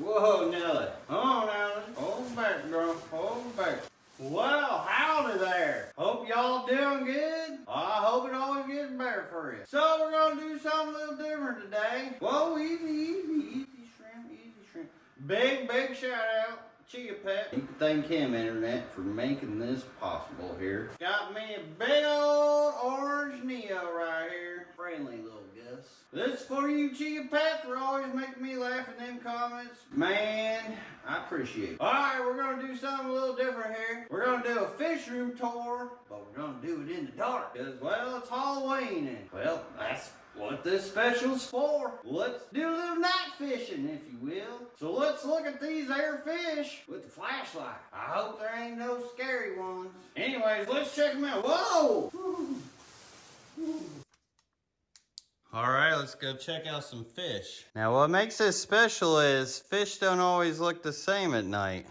Whoa, Nelly. Oh, Nelly. Hold back, girl. Hold back. Well, howdy there. Hope y'all doing good. I hope it always gets better for you. So we're gonna do something a little different today. Whoa, easy, easy, easy shrimp, easy shrimp. Big, big shout out. Chia Pet. You can thank him, Internet, for making this possible here. Got me a big old orange Neo right here. Friendly little Gus. This for you, Chia Pet, for always making me laugh in them comments. Man, I appreciate it. Alright, we're gonna do something a little different here. We're gonna do a fish room tour, but we're gonna do it in the dark. Because, well, it's Halloween and, well, that's what this special's for. Let's do a little night fishing, if you will. So let's look at these air fish with the flashlight. I hope there ain't no scary ones. Anyways, let's check them out. Whoa! All right, let's go check out some fish. Now, what makes this special is fish don't always look the same at night.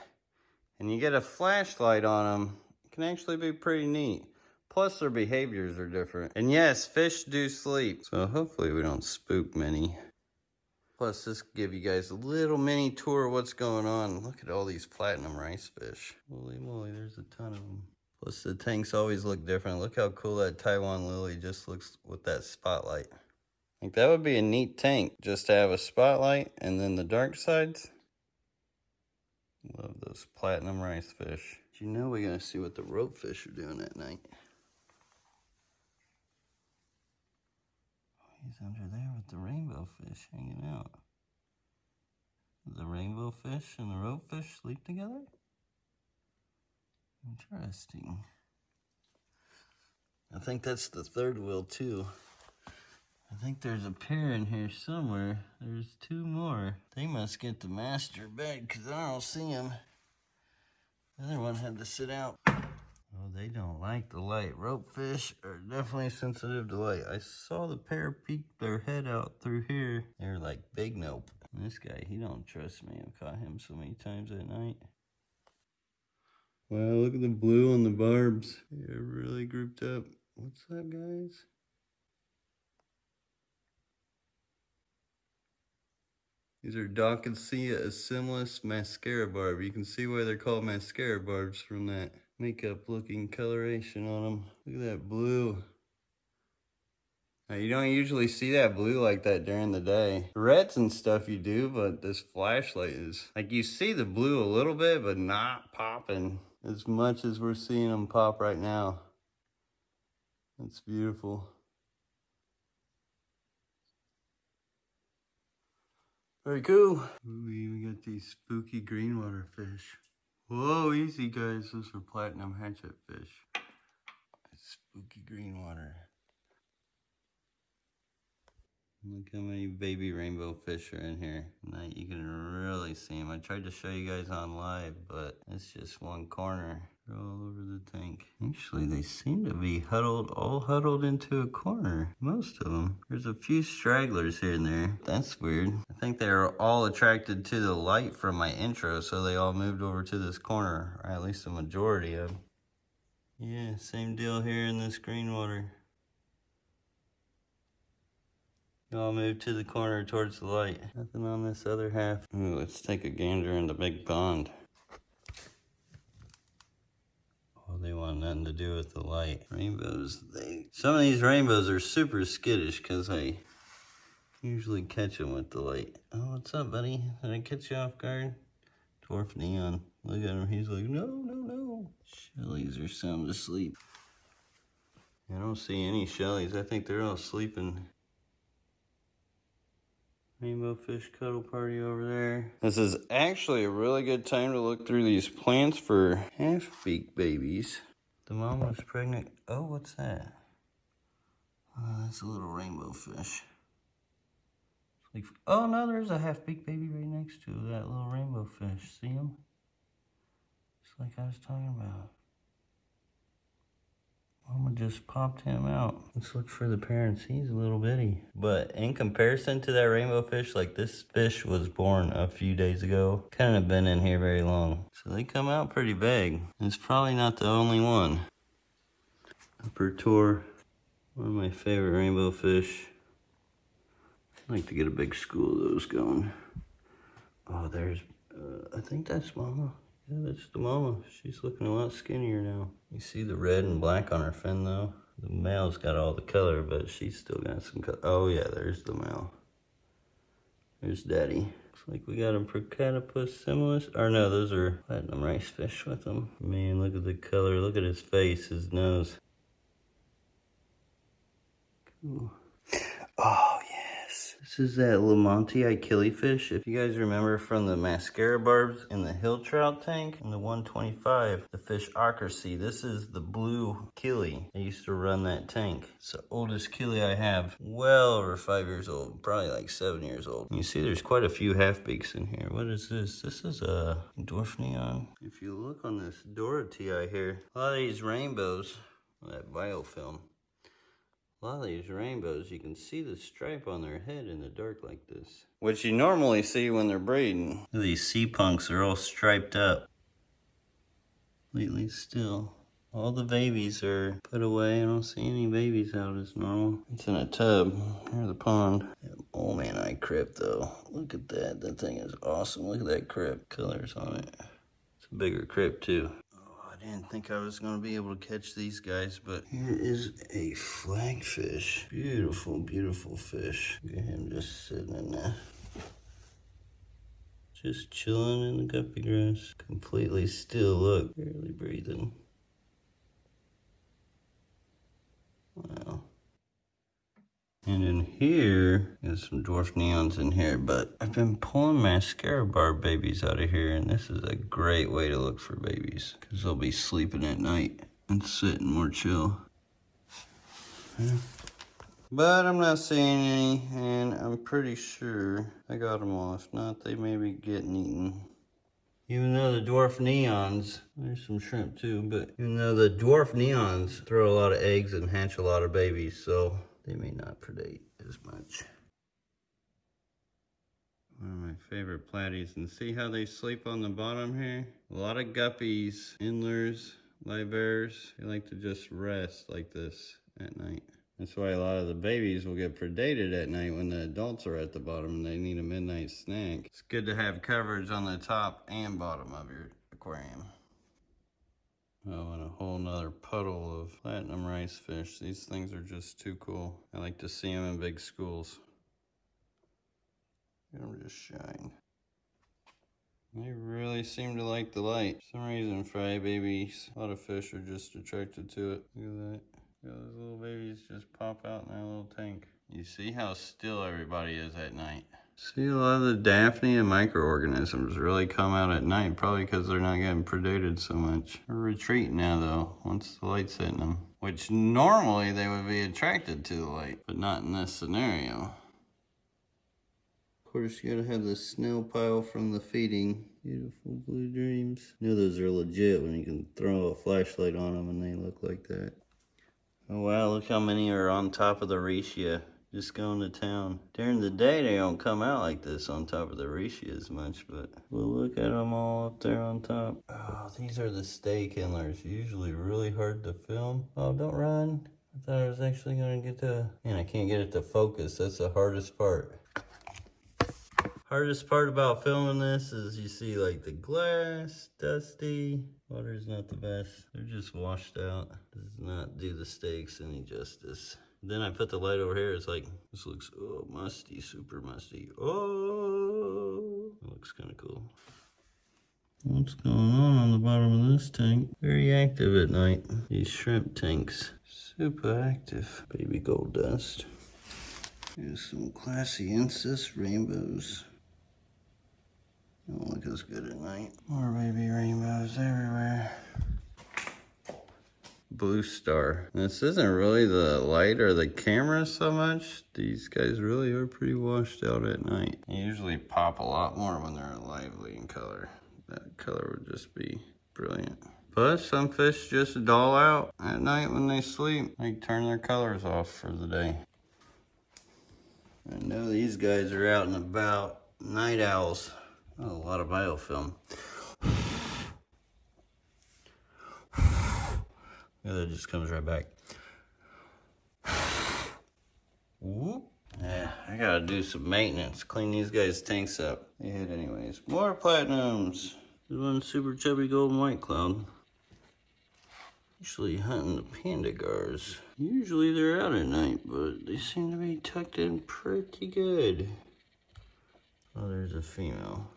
And you get a flashlight on them, it can actually be pretty neat. Plus, their behaviors are different. And yes, fish do sleep. So hopefully we don't spook many. Plus, this give you guys a little mini tour of what's going on. Look at all these platinum rice fish. Holy moly, there's a ton of them. Plus, the tanks always look different. Look how cool that Taiwan lily just looks with that spotlight. Like, that would be a neat tank, just to have a spotlight and then the dark sides. Love those platinum rice fish. You know we're to see what the rope fish are doing at night. He's under there with the rainbow fish hanging out. The rainbow fish and the rope fish sleep together? Interesting. I think that's the third wheel too. I think there's a pair in here somewhere. There's two more. They must get the master bed because I don't see them. The other one had to sit out. They don't like the light. Rope fish are definitely sensitive to light. I saw the pair peek their head out through here. They're like big nope. And this guy, he don't trust me. I've caught him so many times at night. Wow, look at the blue on the barbs. They're really grouped up. What's up, guys? These are Dawkinsia assimilis mascara barb. You can see why they're called mascara barbs from that makeup looking coloration on them. Look at that blue. Now, you don't usually see that blue like that during the day. Reds and stuff you do, but this flashlight is, like you see the blue a little bit, but not popping as much as we're seeing them pop right now. That's beautiful. Very cool. Ooh, we even got these spooky green water fish. Whoa, easy guys. Those are platinum hatchet fish. Spooky green water. Look how many baby rainbow fish are in here. Now you can really see them. I tried to show you guys on live, but it's just one corner. They're all over the tank. Actually, they seem to be huddled, all huddled into a corner. Most of them. There's a few stragglers here and there. That's weird. I think they are all attracted to the light from my intro, so they all moved over to this corner, or at least the majority of them. Yeah, same deal here in this green water. I'll move to the corner towards the light. Nothing on this other half. Ooh, let's take a gander in the big pond. Oh, they want nothing to do with the light. Rainbows, they... Some of these rainbows are super skittish because I usually catch them with the light. Oh, what's up, buddy? Did I catch you off guard? Dwarf Neon. Look at him. He's like, no, no, no. Shellies are sound asleep. I don't see any shellies. I think they're all sleeping. Rainbow fish cuddle party over there. This is actually a really good time to look through these plants for half-beak babies. The mom was pregnant. Oh, what's that? Oh, that's a little rainbow fish. Like, oh no, there's a half-beak baby right next to that little rainbow fish. See him? It's like I was talking about. Mama just popped him out. Let's look for the parents. He's a little bitty. But in comparison to that rainbow fish, like this fish was born a few days ago. Couldn't been in here very long. So they come out pretty big. It's probably not the only one. Upper tour. One of my favorite rainbow fish. I'd like to get a big school of those going. Oh, there's, uh, I think that's mama. Yeah, that's the mama. She's looking a lot skinnier now. You see the red and black on her fin though? The male's got all the color, but she's still got some color. Oh yeah, there's the male. There's daddy. Looks like we got a Procatopus similis. Or no, those are platinum rice fish with them. Man, look at the color. Look at his face, his nose. Cool. Oh, yes. Ah, This is that Lamontii killifish. If you guys remember from the mascara barbs in the hill trout tank in the 125, the fish accuracy, this is the blue killie. I used to run that tank. It's the oldest killie I have. Well over five years old, probably like seven years old. You see there's quite a few half beaks in here. What is this? This is a dwarf neon. If you look on this Dorotea here, a lot of these rainbows, that biofilm, a lot of these rainbows, you can see the stripe on their head in the dark like this. Which you normally see when they're breeding. These sea punks are all striped up. Completely still. All the babies are put away. I don't see any babies out as normal. It's in a tub near the pond. Oh man, I crypt though. Look at that. That thing is awesome. Look at that crypt colors on it. It's a bigger crypt too. Didn't think I was to be able to catch these guys, but here is a flagfish. Beautiful, beautiful fish. Look at him just sitting in there. Just chilling in the guppy grass. Completely still, look. Barely breathing. And in here, there's some dwarf neons in here, but I've been pulling mascara bar babies out of here, and this is a great way to look for babies, because they'll be sleeping at night and sitting more chill. Yeah. But I'm not seeing any, and I'm pretty sure I got them all. If not, they may be getting eaten. Even though the dwarf neons, there's some shrimp too, but even though the dwarf neons throw a lot of eggs and hatch a lot of babies, so they may not predate as much. One of my favorite platies, and see how they sleep on the bottom here? A lot of guppies, endlers, live bears, they like to just rest like this at night. That's why a lot of the babies will get predated at night when the adults are at the bottom and they need a midnight snack. It's good to have coverage on the top and bottom of your aquarium. Oh, and a whole nother puddle of platinum rice fish. These things are just too cool. I like to see them in big schools. Let them just shine. They really seem to like the light. For some reason, fry babies, a lot of fish are just attracted to it. Look at that. Look at Those little babies just pop out in that little tank. You see how still everybody is at night. See a lot of the Daphnia microorganisms really come out at night, probably because they're not getting predated so much. They're retreating now though, once the light's hitting them. Which normally they would be attracted to the light, but not in this scenario. Of course, you gotta have the snail pile from the feeding. Beautiful blue dreams. You know those are legit when you can throw a flashlight on them and they look like that. Oh wow, look how many are on top of the Riccia, just going to town. During the day, they don't come out like this on top of the Riccia as much, but we'll look at them all up there on top. Oh, these are the stay kindlers, usually really hard to film. Oh, don't run. I thought I was actually gonna get to, man, I can't get it to focus. That's the hardest part. Hardest part about filming this is you see like the glass, dusty. Water's not the best. They're just washed out. Does not do the steaks any justice. Then I put the light over here. It's like, this looks oh, musty, super musty. Oh, it looks kind of cool. What's going on on the bottom of this tank? Very active at night. These shrimp tanks, super active. Baby gold dust. Here's some classy incest rainbows. Don't look as good at night. More baby rainbows everywhere. Blue star. This isn't really the light or the camera so much. These guys really are pretty washed out at night. They usually pop a lot more when they're lively in color. That color would just be brilliant. But some fish just dull out at night when they sleep. They turn their colors off for the day. I know these guys are out and about. Night owls. A lot of biofilm. That just comes right back. Whoop. Yeah, I gotta do some maintenance. Clean these guys' tanks up. They anyways. More platinums. This one super chubby golden white cloud. Usually hunting the panda gars. Usually they're out at night, but they seem to be tucked in pretty good. Oh, there's a female.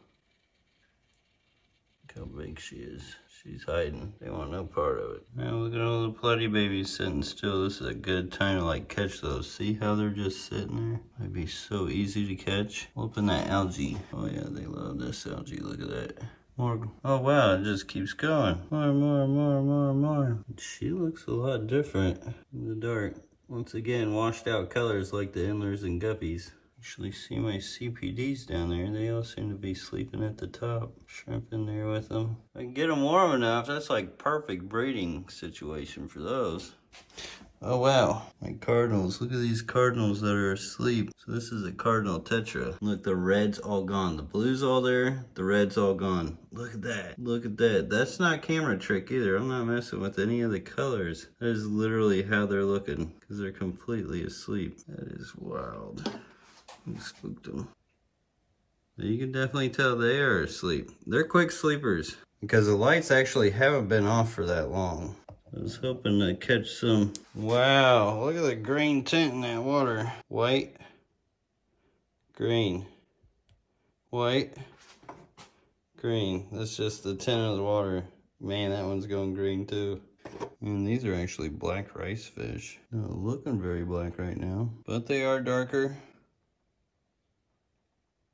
Look how big she is. She's hiding. They want no part of it. Now look at all the bloody babies sitting still. This is a good time to like catch those. See how they're just sitting there? Might be so easy to catch. Open that algae. Oh yeah, they love this algae. Look at that. More. Oh wow, it just keeps going. More, more, more, more, more. She looks a lot different in the dark. Once again, washed out colors like the endlers and guppies. Actually see my CPDs down there. They all seem to be sleeping at the top. Shrimp in there with them. I can get them warm enough. That's like perfect breeding situation for those. Oh wow, my cardinals. Look at these cardinals that are asleep. So this is a cardinal tetra. Look, the red's all gone. The blue's all there, the red's all gone. Look at that. Look at that. That's not camera trick either. I'm not messing with any of the colors. That is literally how they're looking because they're completely asleep. That is wild. You spooked them. You can definitely tell they are asleep. They're quick sleepers because the lights actually haven't been off for that long. I was hoping to catch some. Wow, look at the green tint in that water. White, green, white, green. That's just the tint of the water. Man, that one's going green too. And these are actually black rice fish. No, looking very black right now, but they are darker.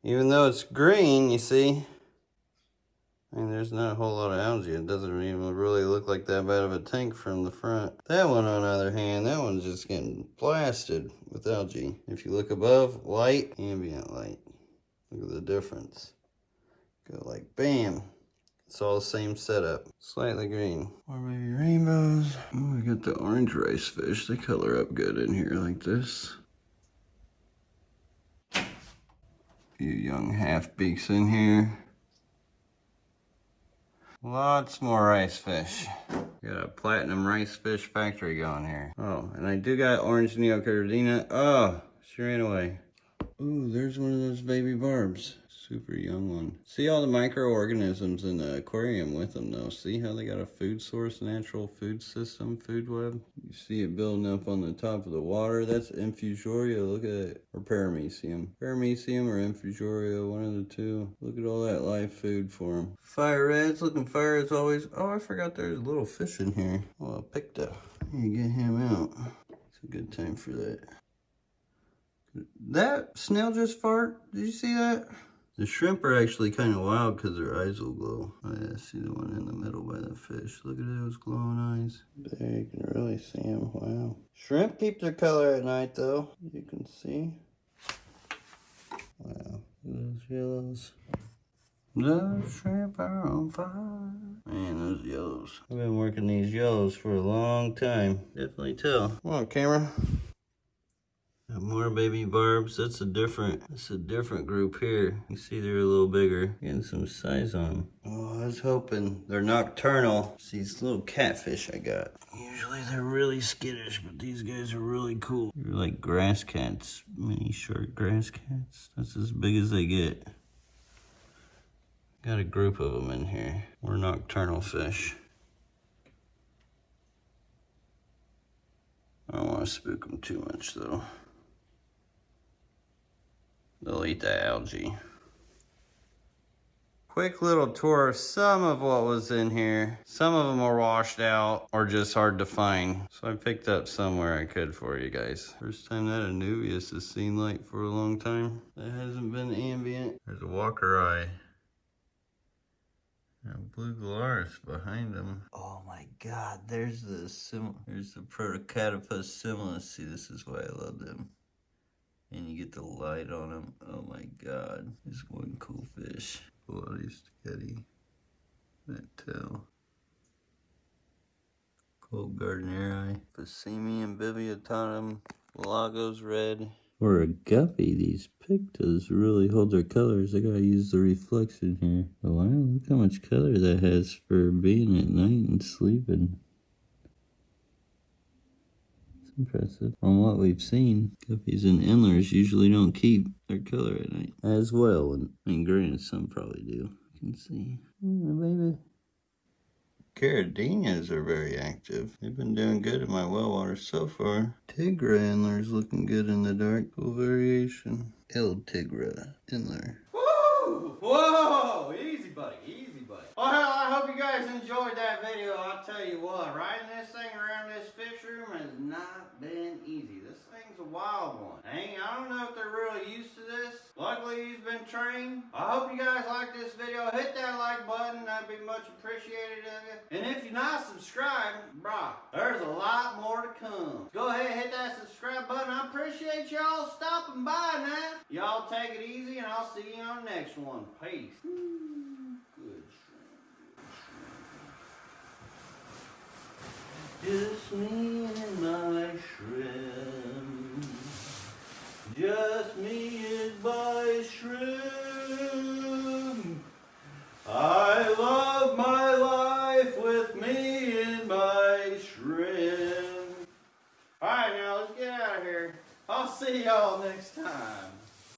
Even though it's green, you see, I mean, there's not a whole lot of algae. It doesn't even really look like that bad of a tank from the front. That one, on the other hand, that one's just getting blasted with algae. If you look above, light, ambient light. Look at the difference. Go like bam. It's all the same setup. Slightly green. Or maybe rainbows. Oh, we got the orange rice fish. They color up good in here like this. Few young half beaks in here. Lots more rice fish. Got a platinum rice fish factory going here. Oh, and I do got orange neocaridina. Oh, she ran away. Ooh, there's one of those baby barbs. Super young one. See all the microorganisms in the aquarium with them though. See how they got a food source, natural food system, food web? You see it building up on the top of the water. That's infusoria. Look at it. Or paramecium. Paramecium or infusoria, one of the two. Look at all that live food for them. Fire reds, looking fire as always. Oh, I forgot there's a little fish in here. Oh, I picked up. You get him out. It's a good time for that. That snail just fart. Did you see that? The shrimp are actually kind of wild because their eyes will glow. Oh yeah, see the one in the middle by the fish. Look at those glowing eyes. There, you can really see them. Wow. Shrimp keep their color at night though. You can see. Wow. Those yellows. Those shrimp are on fire. Man, those yellows. I've been working these yellows for a long time. Definitely tell. Come on, camera. More baby barbs. That's a different, that's a different group here. You see they're a little bigger. Getting some size on them. Oh, I was hoping they're nocturnal. It's these little catfish I got. Usually they're really skittish, but these guys are really cool. They're like grass cats, mini short grass cats. That's as big as they get. Got a group of them in here. We're nocturnal fish. I don't want to spook them too much though. They'll eat the algae. Quick little tour of some of what was in here. Some of them are washed out or just hard to find. So I picked up somewhere I could for you guys. First time that Anubias has seen light for a long time. That hasn't been ambient. There's a walkeri. And blue gularis behind them. Oh my god, there's the sim there's the Protocatopus similis. See, this is why I love them and you get the light on them. Oh my god, this one cool fish. Bloody spaghetti. That tail. Cold Gardneri. Aphyosemion bivittatum. Lagos red. Or a guppy, these pictas really hold their colors. I gotta use the reflection here. Oh wow, look how much color that has for being at night and sleeping. Impressive. From what we've seen, guppies and endlers usually don't keep their color at night as well. And I mean, granted, some probably do. You can see. Mm, baby. Caridinias are very active. They've been doing good in my well water so far. Tigra endler's looking good in the dark. Cool variation. El Tigra endler. Woo! Whoa! Easy, buddy. Easy, buddy. Well, I hope you guys enjoyed that video. I'll tell you what, riding this thing around this fish room has not been easy. This thing's a wild one. Dang, I don't know if they're really used to this. Luckily, he's been trained. I hope you guys like this video. Hit that like button. That'd be much appreciated of you. And if you're not subscribed, brah, there's a lot more to come. Go ahead, hit that subscribe button. I appreciate y'all stopping by now. Y'all take it easy, and I'll see you on the next one. Peace. Good. Just me and my shrimp. Just me and my shrimp. I love my life with me and my shrimp. Alright, now let's get out of here. I'll see y'all next time.